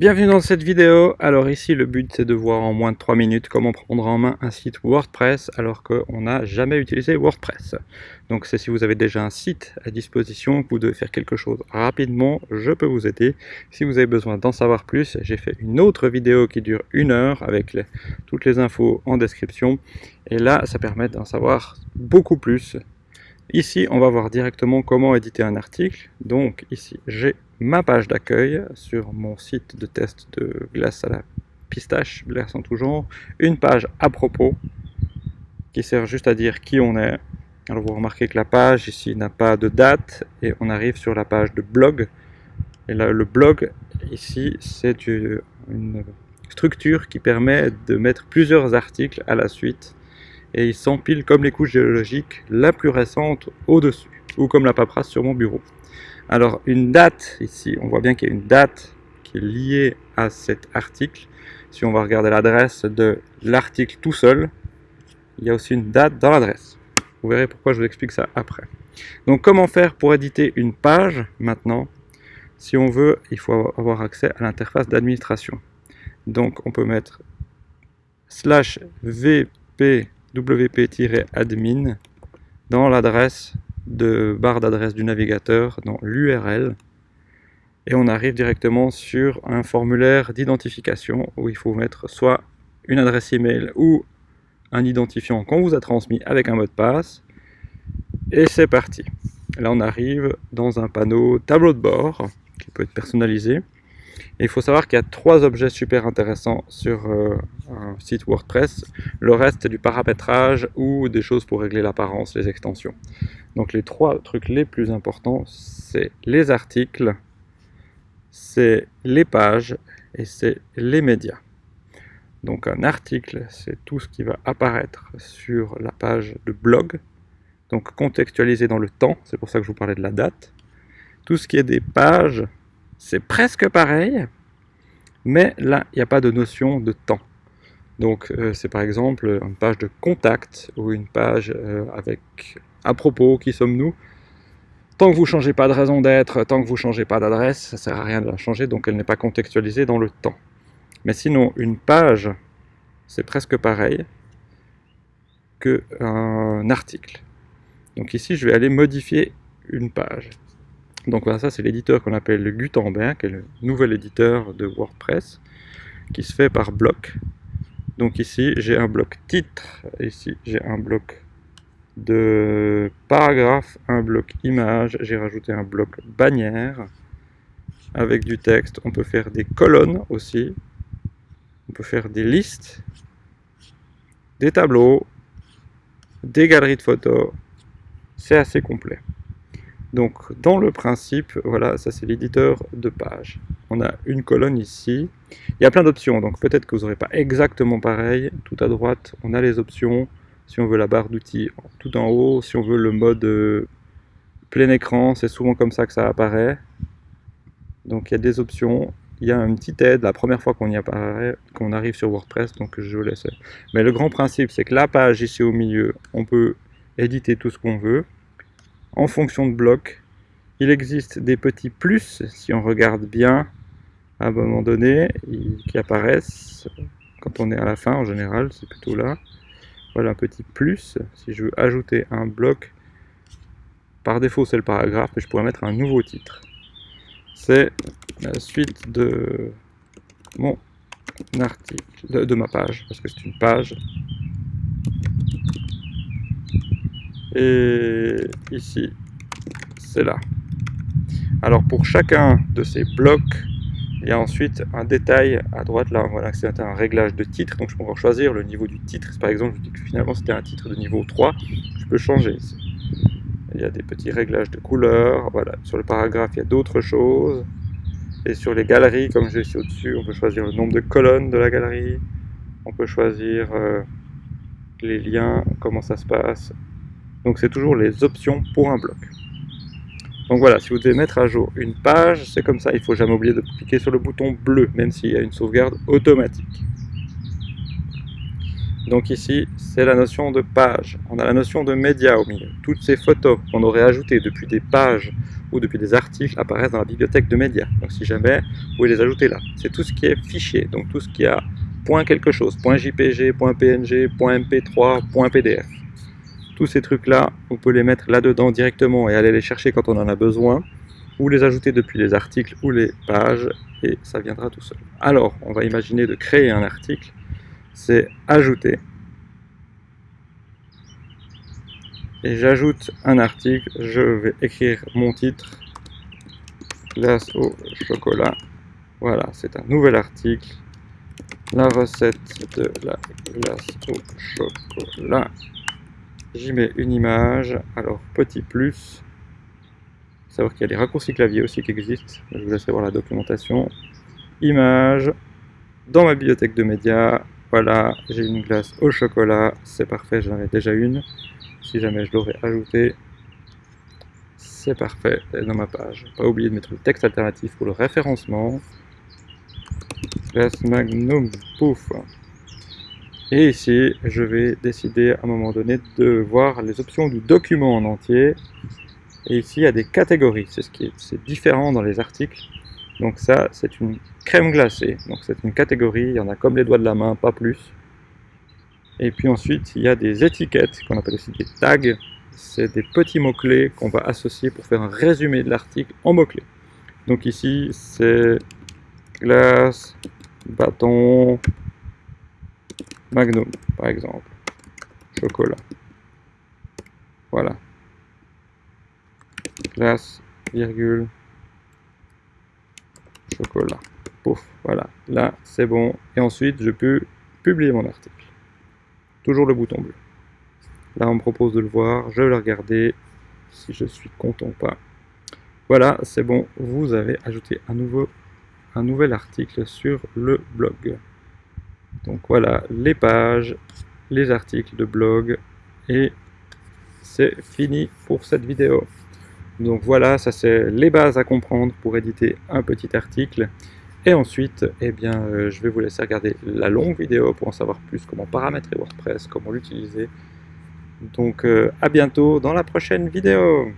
Bienvenue dans cette vidéo. Alors ici le but c'est de voir en moins de 3 minutes comment prendre en main un site WordPress alors qu'on n'a jamais utilisé WordPress. Donc c'est si vous avez déjà un site à disposition, que vous devez faire quelque chose rapidement, je peux vous aider. Si vous avez besoin d'en savoir plus, j'ai fait une autre vidéo qui dure une heure avec toutes les infos en description. Et là ça permet d'en savoir beaucoup plus. Ici on va voir directement comment éditer un article. Donc ici j'ai ma page d'accueil sur mon site de test de glace à la pistache, glace en tout genre, une page à propos qui sert juste à dire qui on est. Alors vous remarquez que la page ici n'a pas de date et on arrive sur la page de blog. Et là le blog ici c'est une structure qui permet de mettre plusieurs articles à la suite et ils s'empilent comme les couches géologiques, la plus récente au-dessus, ou comme la paperasse sur mon bureau. Alors une date ici, on voit bien qu'il y a une date qui est liée à cet article. Si on va regarder l'adresse de l'article tout seul, il y a aussi une date dans l'adresse. Vous verrez pourquoi je vous explique ça après. Donc comment faire pour éditer une page maintenant? Si on veut, il faut avoir accès à l'interface d'administration. Donc on peut mettre slash vpwp-admin dans l'adresse de barre d'adresse du navigateur dans l'URL et on arrive directement sur un formulaire d'identification où il faut mettre soit une adresse email ou un identifiant qu'on vous a transmis avec un mot de passe. Et c'est parti. Là on arrive dans un panneau tableau de bord qui peut être personnalisé il faut savoir qu'il y a trois objets super intéressants sur euh, un site WordPress. Le reste, c'est du paramétrage ou des choses pour régler l'apparence, les extensions. Donc les trois trucs les plus importants, c'est les articles, c'est les pages et c'est les médias. Donc un article, c'est tout ce qui va apparaître sur la page de blog, donc contextualisé dans le temps, c'est pour ça que je vous parlais de la date. Tout ce qui est des pages, c'est presque pareil, mais là, il n'y a pas de notion de temps. Donc euh, c'est par exemple une page de contact ou une page euh, avec à propos, qui sommes-nous? Tant que vous ne changez pas de raison d'être, tant que vous ne changez pas d'adresse, ça ne sert à rien de la changer, donc elle n'est pas contextualisée dans le temps. Mais sinon, une page, c'est presque pareil qu'un article. Donc ici, je vais aller modifier une page. Donc voilà, ça c'est l'éditeur qu'on appelle Gutenberg, qui est le nouvel éditeur de WordPress, qui se fait par bloc. Donc ici j'ai un bloc titre, ici j'ai un bloc de paragraphe, un bloc image, j'ai rajouté un bloc bannière avec du texte. On peut faire des colonnes aussi, on peut faire des listes, des tableaux, des galeries de photos, c'est assez complet. Donc dans le principe, voilà, ça c'est l'éditeur de page. On a une colonne ici. Il y a plein d'options, donc peut-être que vous n'aurez pas exactement pareil. Tout à droite, on a les options. Si on veut la barre d'outils tout en haut, si on veut le mode euh, plein écran, c'est souvent comme ça que ça apparaît. Donc il y a des options. Il y a une petite aide la première fois qu'on y apparaît, qu'on arrive sur WordPress, donc je vous laisse. Mais le grand principe, c'est que la page ici au milieu, on peut éditer tout ce qu'on veut en fonction de bloc. Il existe des petits plus, si on regarde bien, à un moment donné, qui apparaissent quand on est à la fin en général, c'est plutôt là. Voilà un petit plus, si je veux ajouter un bloc, par défaut c'est le paragraphe, mais je pourrais mettre un nouveau titre. C'est la suite de mon article, de ma page, parce que c'est une page et ici, c'est là. Alors pour chacun de ces blocs, il y a ensuite un détail à droite là, voilà, c'est un réglage de titre, donc je peux choisir le niveau du titre. Par exemple, je dis que finalement c'était un titre de niveau 3, je peux changer ici. Il y a des petits réglages de couleur, voilà. Sur le paragraphe, il y a d'autres choses. Et sur les galeries, comme j'ai ici au-dessus, on peut choisir le nombre de colonnes de la galerie. On peut choisir euh, les liens, comment ça se passe, donc c'est toujours les options pour un bloc. Donc voilà, si vous devez mettre à jour une page, c'est comme ça, il ne faut jamais oublier de cliquer sur le bouton bleu, même s'il y a une sauvegarde automatique. Donc ici, c'est la notion de page. On a la notion de média au milieu. Toutes ces photos qu'on aurait ajoutées depuis des pages ou depuis des articles apparaissent dans la bibliothèque de médias. Donc si jamais, vous pouvez les ajouter là. C'est tout ce qui est fichier, donc tout ce qui a quelque chose, point .jpg, .png, point .mp3, point .pdf. Tous ces trucs-là, on peut les mettre là-dedans directement et aller les chercher quand on en a besoin, ou les ajouter depuis les articles ou les pages, et ça viendra tout seul. Alors, on va imaginer de créer un article, c'est ajouter, et j'ajoute un article, je vais écrire mon titre, glace au chocolat, voilà, c'est un nouvel article, la recette de la glace au chocolat, j'y mets une image, alors petit plus, savoir qu'il y a des raccourcis clavier aussi qui existent, je vous laisserai voir la documentation, image, dans ma bibliothèque de médias, voilà, j'ai une glace au chocolat, c'est parfait, j'en avais déjà une, si jamais je l'aurais ajouté, c'est parfait, dans ma page. Pas oublier de mettre le texte alternatif pour le référencement. Classe Magnum, pouf. Et ici, je vais décider à un moment donné de voir les options du document en entier. Et ici, il y a des catégories, c'est ce qui différent dans les articles. Donc ça, c'est une crème glacée. Donc c'est une catégorie, il y en a comme les doigts de la main, pas plus. Et puis ensuite, il y a des étiquettes qu'on appelle aussi des tags. C'est des petits mots-clés qu'on va associer pour faire un résumé de l'article en mots-clés. Donc ici, c'est glace, bâton, magnum, par exemple. Chocolat. Voilà. Glace, virgule, chocolat. Pouf, voilà. Là, c'est bon. Et ensuite, je peux publier mon article toujours le bouton bleu. Là, on me propose de le voir, je vais le regarder, si je suis content ou pas. Voilà, c'est bon, vous avez ajouté un, un nouvel article sur le blog. Donc voilà, les pages, les articles de blog, et c'est fini pour cette vidéo. Donc voilà, ça c'est les bases à comprendre pour éditer un petit article. Et ensuite, eh bien, euh, je vais vous laisser regarder la longue vidéo pour en savoir plus comment paramétrer WordPress, comment l'utiliser. Donc euh, à bientôt dans la prochaine vidéo